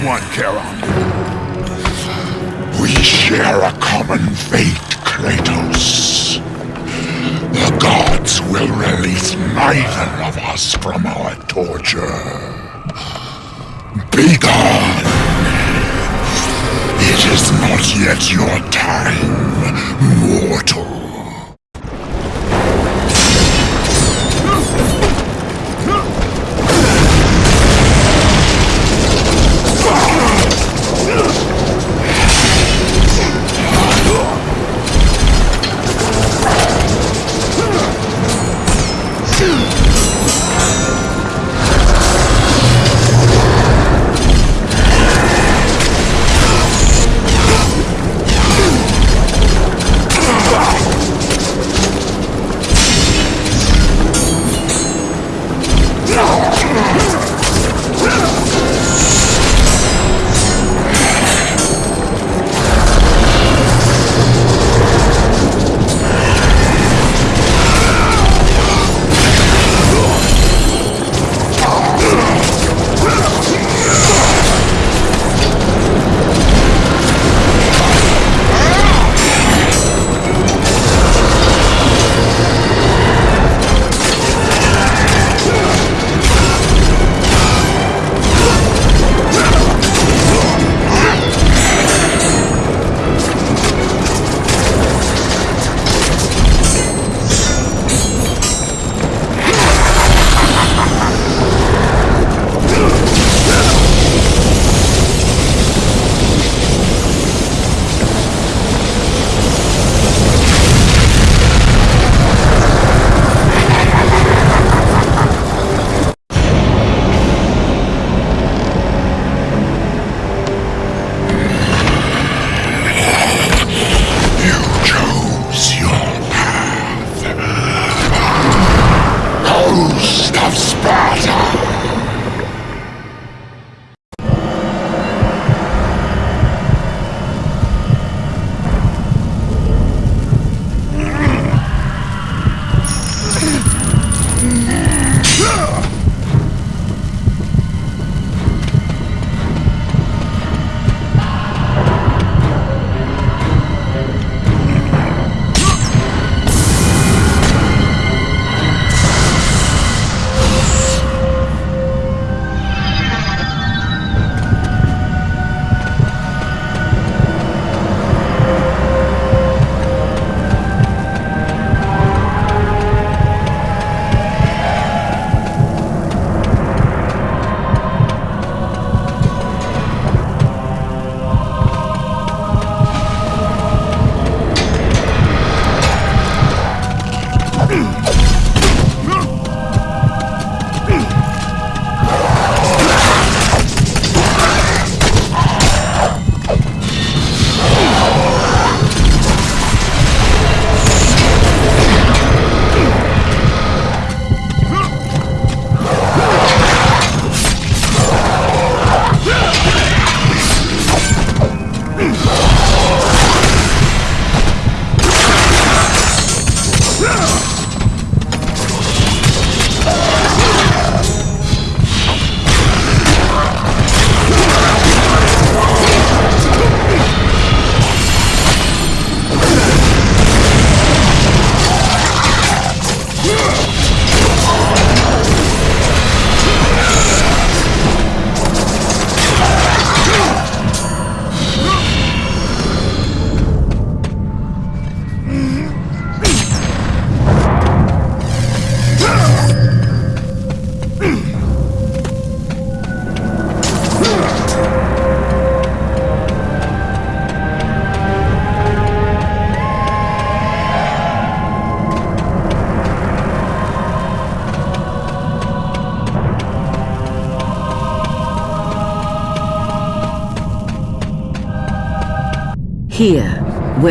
one,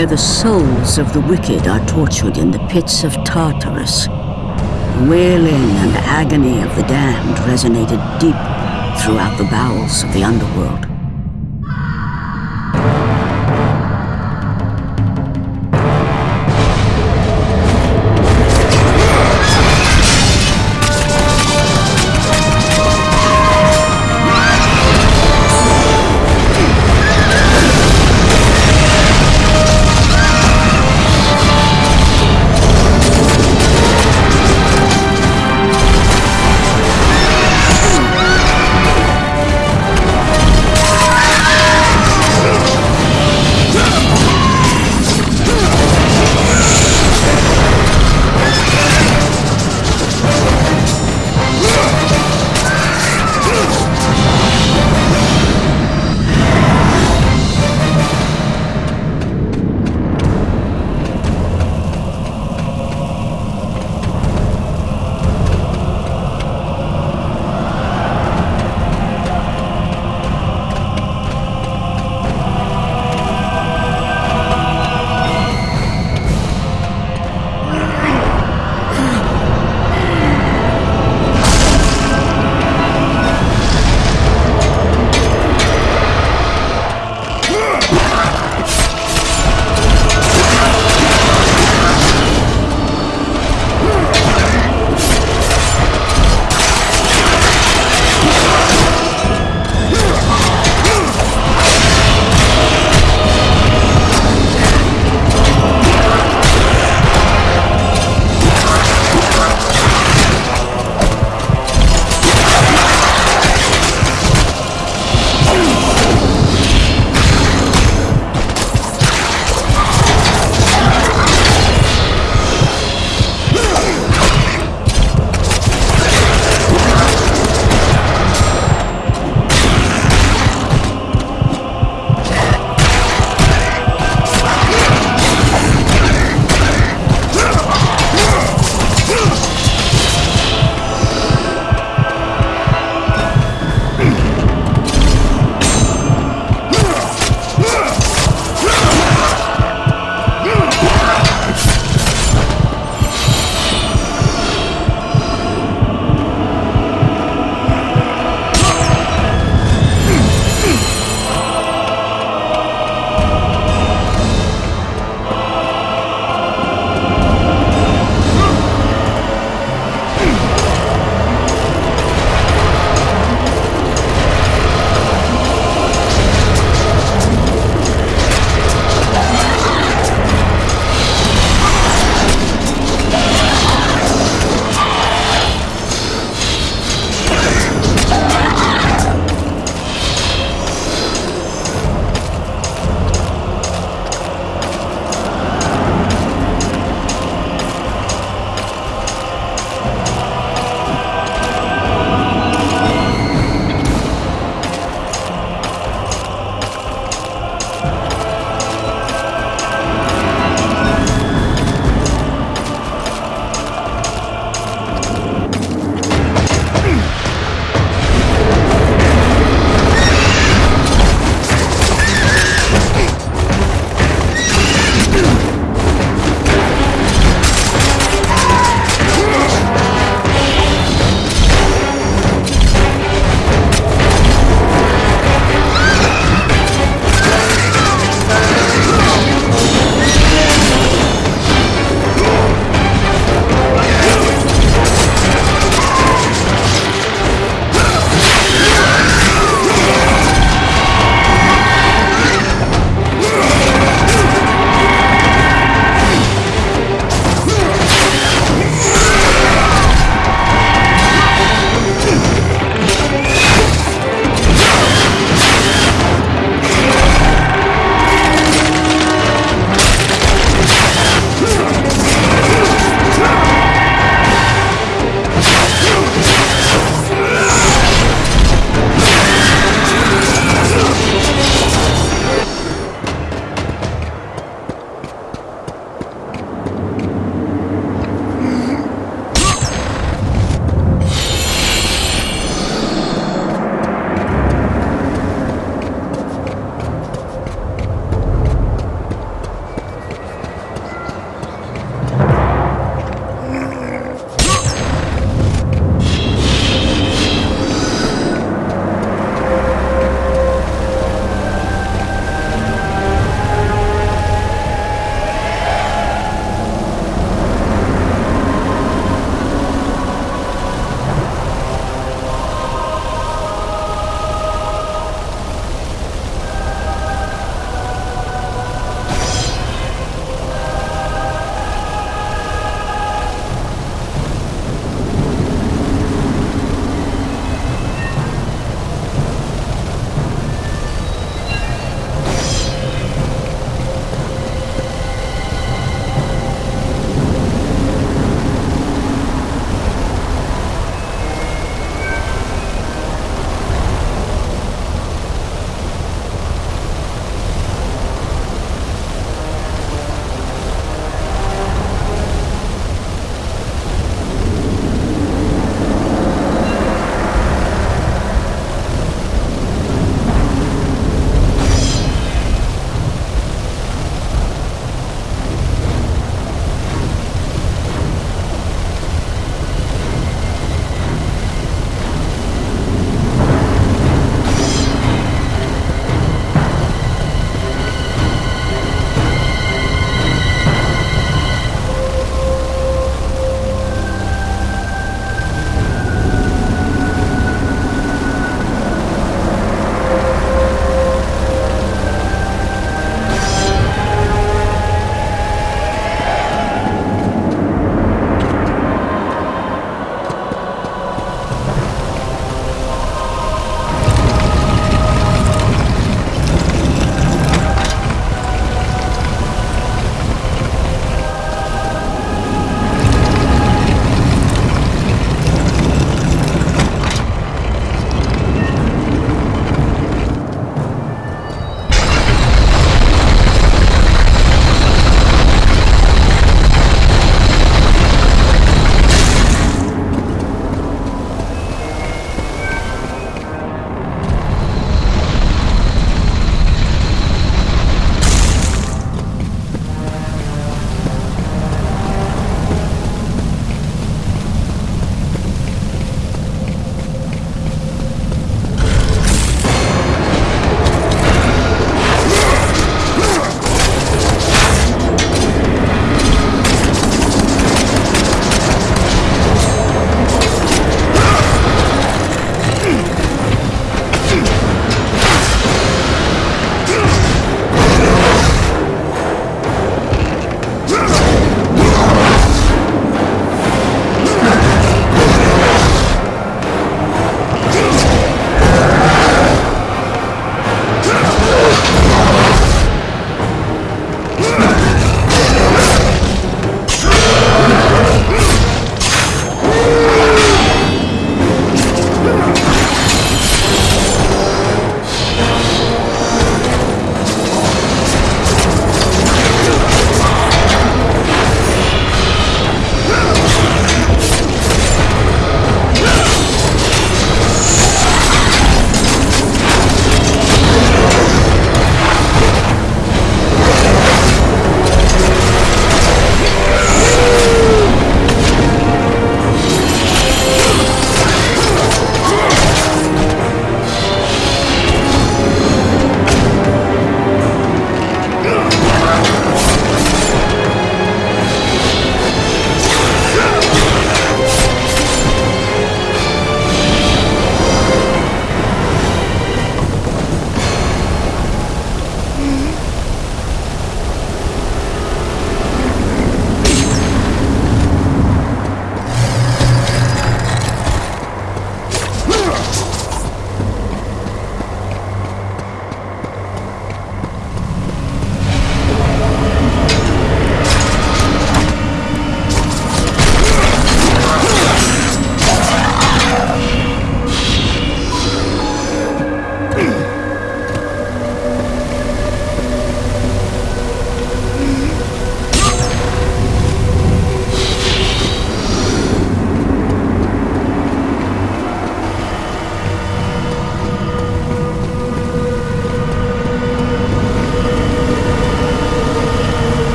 where the souls of the wicked are tortured in the pits of Tartarus, The wailing and agony of the damned resonated deep throughout the bowels of the underworld.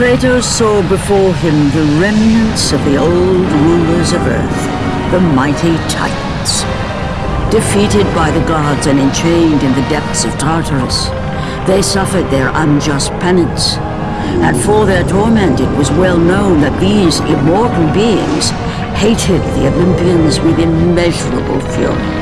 Kratos saw before him the remnants of the old rulers of Earth, the mighty Titans. Defeated by the gods and enchained in the depths of Tartarus, they suffered their unjust penance. And for their torment it was well known that these immortal beings hated the Olympians with immeasurable fury.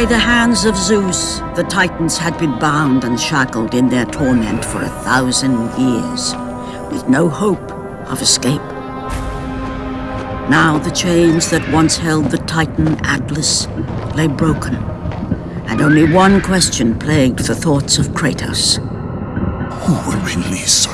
By the hands of Zeus, the Titans had been bound and shackled in their torment for a thousand years, with no hope of escape. Now the chains that once held the Titan Atlas lay broken, and only one question plagued the thoughts of Kratos. Who will release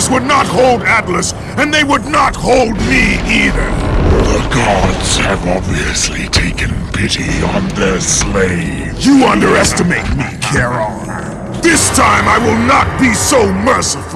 Tartarus would not hold Atlas, and they would not hold me either. The gods have obviously taken pity on their slave. You underestimate me, Charon. This time I will not be so merciful.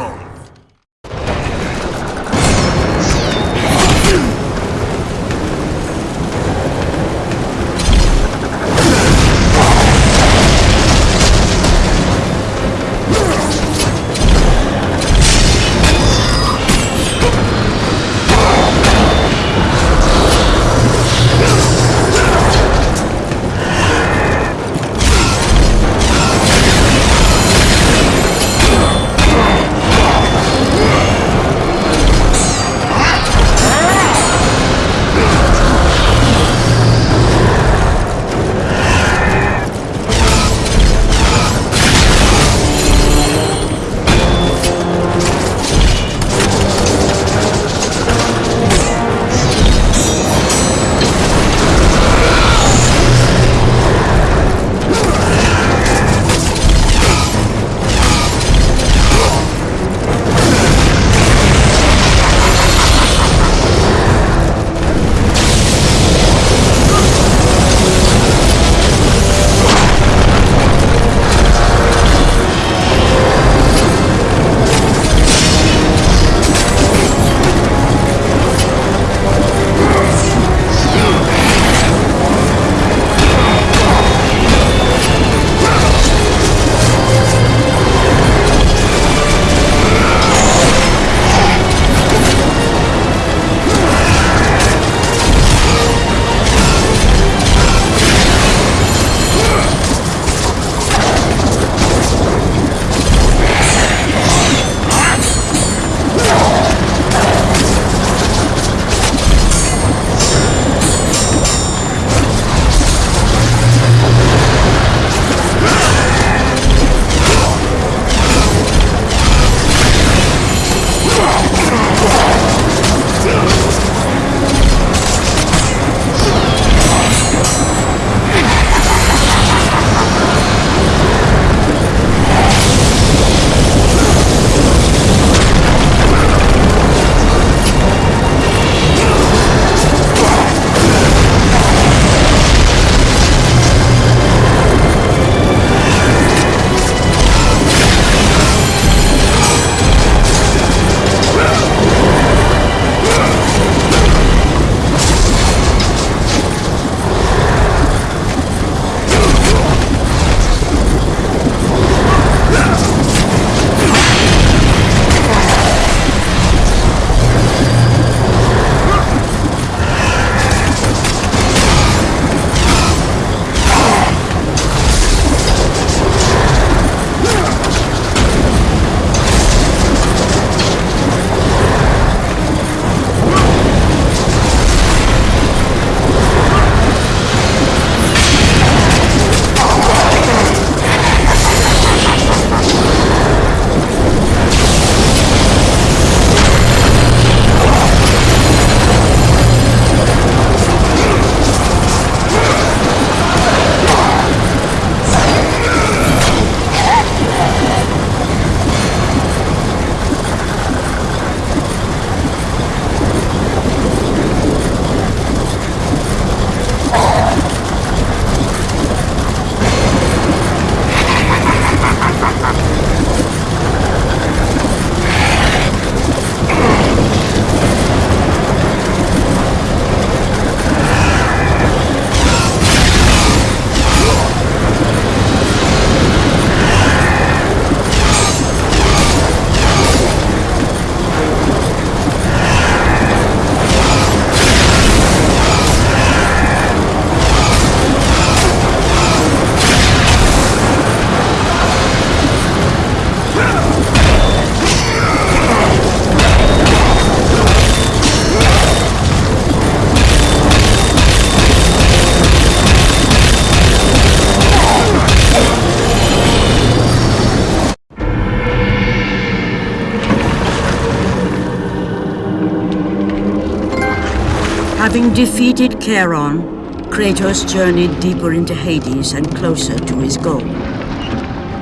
Defeated Charon, Kratos journeyed deeper into Hades and closer to his goal.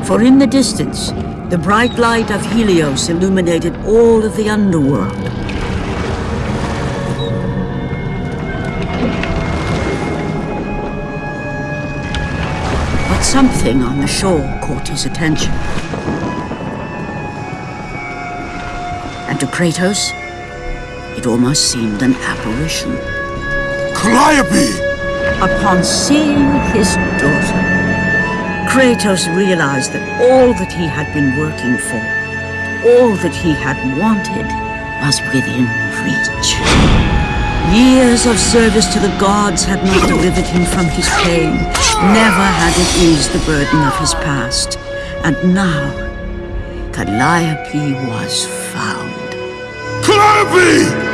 For in the distance, the bright light of Helios illuminated all of the underworld. But something on the shore caught his attention. And to Kratos, it almost seemed an apparition. Calliope! Upon seeing his daughter, Kratos realized that all that he had been working for, all that he had wanted, was within reach. Years of service to the gods had not delivered him from his pain, never had it eased the burden of his past. And now, Calliope was found. Calliope!